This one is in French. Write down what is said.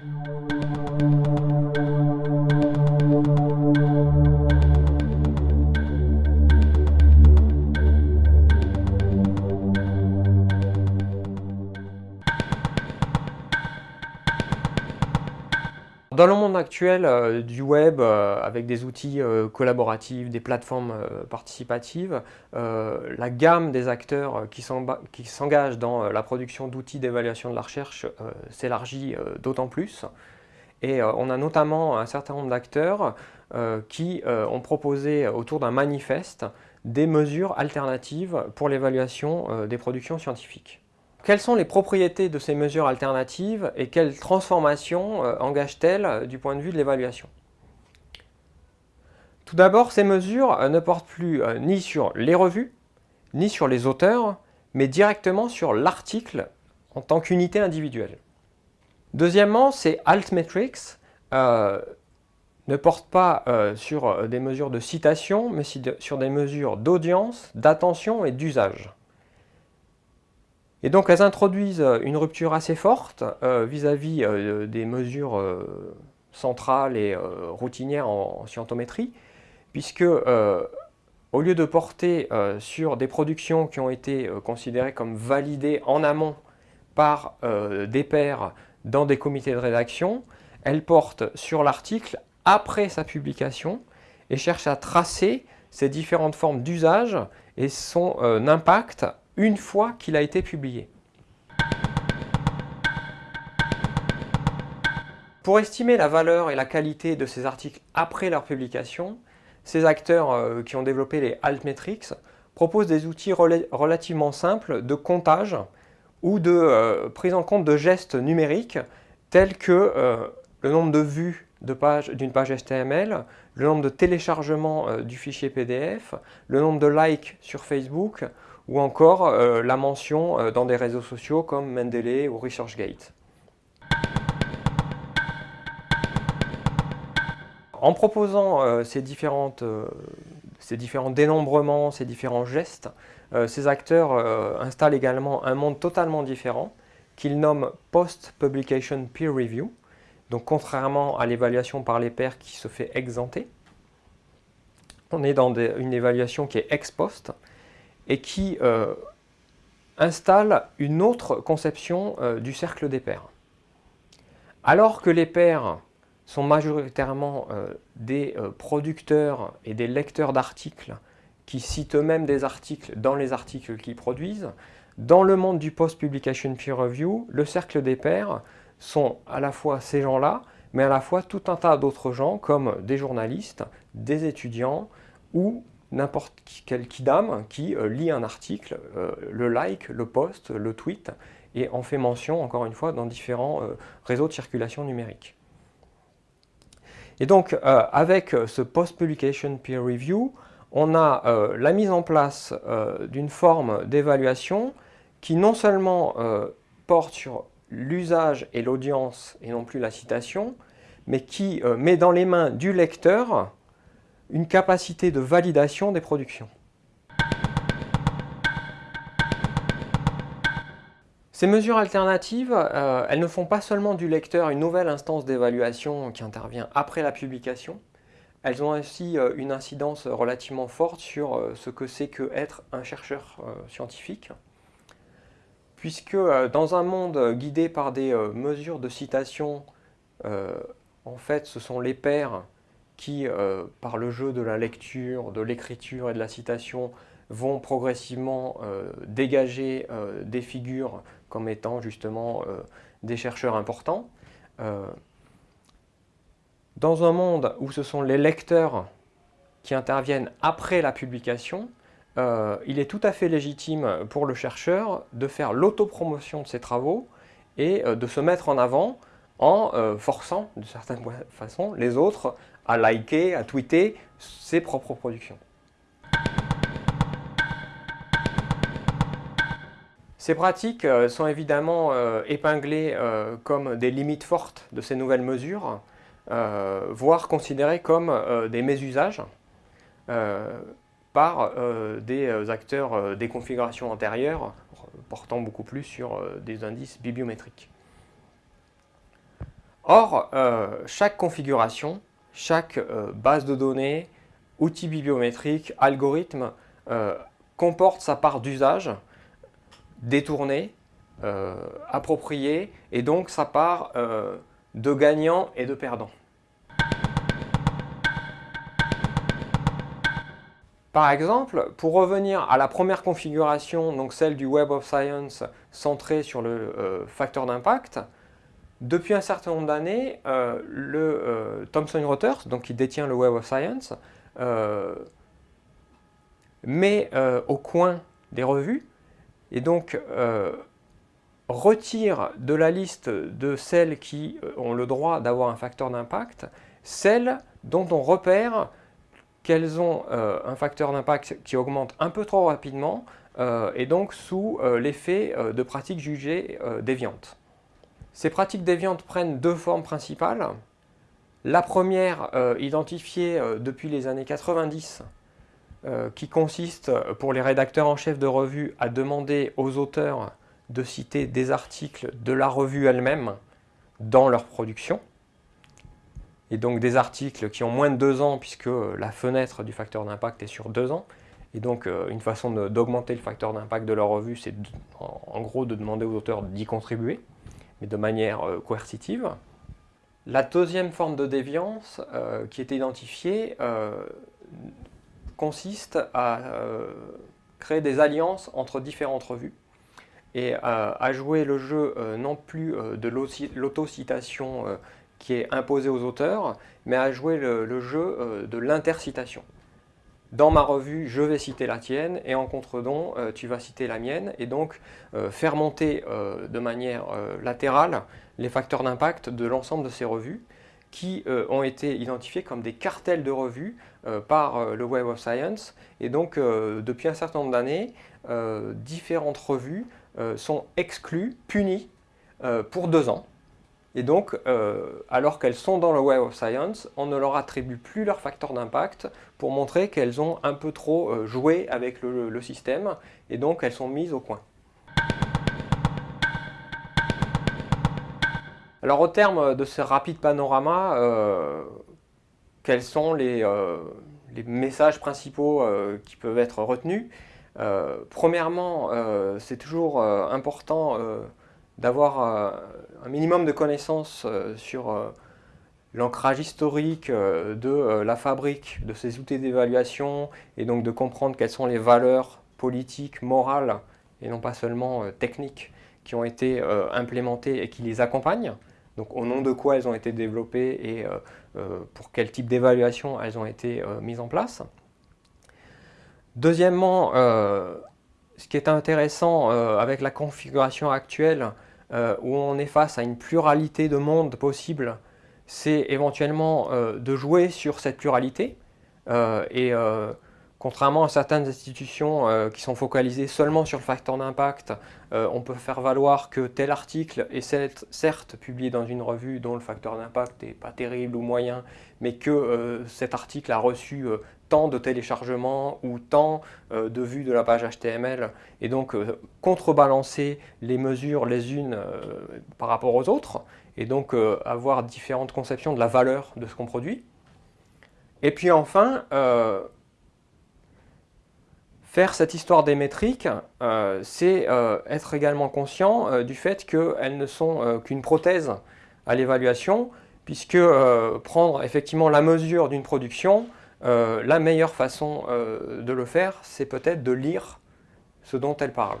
Música Dans le monde actuel euh, du web, euh, avec des outils euh, collaboratifs, des plateformes participatives, la gamme des acteurs qui s'engagent dans la production d'outils d'évaluation de la recherche s'élargit d'autant plus. Et on a notamment un certain nombre d'acteurs qui ont proposé autour d'un manifeste des mesures alternatives pour l'évaluation des productions scientifiques. Quelles sont les propriétés de ces mesures alternatives et quelles transformations euh, engagent-elles euh, du point de vue de l'évaluation? Tout d'abord, ces mesures euh, ne portent plus ni sur les revues, ni sur les auteurs, mais directement sur l'article en tant qu'unité individuelle. Deuxièmement, ces altmetrics ne portent pas sur des mesures de citation, mais sur des mesures d'audience, d'attention et d'usage. Et donc elles introduisent euh, une rupture assez forte euh, vis-à-vis euh, des mesures centrales et routinières en, scientométrie, puisque au lieu de porter sur des productions qui ont été considérées comme validées en amont par des pairs dans des comités de rédaction, elles portent sur l'article après sa publication et cherchent à tracer ces différentes formes d'usage et son impact une fois qu'il a été publié. Pour estimer la valeur et la qualité de ces articles après leur publication, ces acteurs euh, qui ont développé les altmetrics proposent des outils relativement simples de comptage ou de euh, prise en compte de gestes numériques tels que euh, le nombre de vues d'une page, HTML, le nombre de téléchargements du fichier PDF, le nombre de likes sur Facebook ou encore euh, la mention euh, dans des réseaux sociaux comme Mendeley ou ResearchGate. En proposant euh, ces, différentes, ces différents dénombrements, ces différents gestes, ces acteurs installent également un monde totalement différent qu'ils nomment Post-Publication Peer Review, donc contrairement à l'évaluation par les pairs qui se fait exempter, on est dans une évaluation qui est ex post, et qui euh, installe une autre conception euh, du cercle des pairs. Alors que les pairs sont majoritairement euh, des producteurs et des lecteurs d'articles qui citent eux-mêmes des articles dans les articles qu'ils produisent, dans le monde du post-publication peer review, le cercle des pairs sont à la fois ces gens-là, mais à la fois tout un tas d'autres gens comme des journalistes, des étudiants ou n'importe quel kidam qui euh, lit un article, euh, le like, le post, le tweet, et en fait mention, encore une fois, dans différents euh, réseaux de circulation numérique. Et donc, avec ce Post-Publication Peer Review, on a la mise en place d'une forme d'évaluation qui non seulement porte sur l'usage et l'audience et non plus la citation, mais qui met dans les mains du lecteur une capacité de validation des productions. Ces mesures alternatives, euh, elles ne font pas seulement du lecteur une nouvelle instance d'évaluation qui intervient après la publication, elles ont aussi euh, une incidence relativement forte sur euh, ce que c'est que être un chercheur scientifique, puisque dans un monde guidé par des mesures de citation, en fait ce sont les pairs qui, euh, par le jeu de la lecture, de l'écriture et de la citation, vont progressivement euh, dégager euh, des figures comme étant justement des chercheurs importants. dans un monde où ce sont les lecteurs qui interviennent après la publication, il est tout à fait légitime pour le chercheur de faire l'autopromotion de ses travaux et de se mettre en avant en forçant, de certaine façon, les autres à liker, à tweeter ses propres productions. Ces pratiques euh, sont évidemment euh, épinglées euh, comme des limites fortes de ces nouvelles mesures, voire considérées comme des mésusages par des acteurs des configurations antérieures portant beaucoup plus sur des indices bibliométriques. Or, chaque configuration, chaque base de données, outil bibliométrique, algorithme, comporte sa part d'usage détourné, approprié, et donc sa part de gagnants et de perdants. Par exemple, pour revenir à la première configuration, donc celle du Web of Science centrée sur le euh, facteur d'impact, depuis un certain nombre d'années, euh, le euh, Thomson Reuters, donc qui détient le Web of Science, met au coin des revues et donc retire de la liste de celles qui ont le droit d'avoir un facteur d'impact, celles dont on repère qu'elles ont euh, un facteur d'impact qui augmente un peu trop rapidement euh, et donc sous euh, l'effet de pratiques jugées déviantes. Ces pratiques déviantes prennent deux formes principales. La première, identifiée depuis les années 90, qui consiste pour les rédacteurs en chef de revue à demander aux auteurs de citer des articles de la revue elle-même dans leur production et donc des articles qui ont moins de deux ans puisque la fenêtre du facteur d'impact est sur deux ans. Et donc euh, une façon d'augmenter le facteur d'impact de leur revue, c'est en, gros de demander aux auteurs d'y contribuer, mais de manière euh, coercitive. La deuxième forme de déviance euh, qui est identifiée consiste à créer des alliances entre différentes revues et à jouer le jeu non plus de l'autocitation qui est imposé aux auteurs, mais à jouer le, jeu euh, de l'intercitation. Dans ma revue, je vais citer la tienne, et en contre-don, euh, tu vas citer la mienne, et donc euh, faire monter de manière latérale les facteurs d'impact de l'ensemble de ces revues, qui ont été identifiés comme des cartels de revues par le Web of Science, et donc depuis un certain nombre d'années, différentes revues sont exclues, punies, pour deux ans, et donc, euh, alors qu'elles sont dans le Web of Science, on ne leur attribue plus leur facteur d'impact pour montrer qu'elles ont un peu trop euh, joué avec le, système, et donc elles sont mises au coin. Alors au terme de ce rapide panorama, euh, quels sont les messages principaux qui peuvent être retenus? Premièrement, c'est toujours important d'avoir euh, un minimum de connaissances euh, sur euh, l'ancrage historique de la fabrique de ces outils d'évaluation et donc de comprendre quelles sont les valeurs politiques, morales et non pas seulement techniques qui ont été implémentées et qui les accompagnent. Donc au nom de quoi elles ont été développées et pour quel type d'évaluation elles ont été mises en place. Deuxièmement, ce qui est intéressant avec la configuration actuelle, euh, où on est face à une pluralité de mondes possibles, c'est éventuellement euh, de jouer sur cette pluralité. Euh, et contrairement à certaines institutions qui sont focalisées seulement sur le facteur d'impact, on peut faire valoir que tel article est certes publié dans une revue dont le facteur d'impact n'est pas terrible ou moyen, mais que cet article a reçu tant de téléchargements ou tant euh, de vues de la page HTML et donc euh, contrebalancer les mesures les unes euh, par rapport aux autres et donc avoir différentes conceptions de la valeur de ce qu'on produit. Et puis enfin, faire cette histoire des métriques, c'est être également conscient du fait qu'elles ne sont qu'une prothèse à l'évaluation puisque prendre effectivement la mesure d'une production euh, la meilleure façon euh, de le faire, c'est peut-être de lire ce dont elle parle.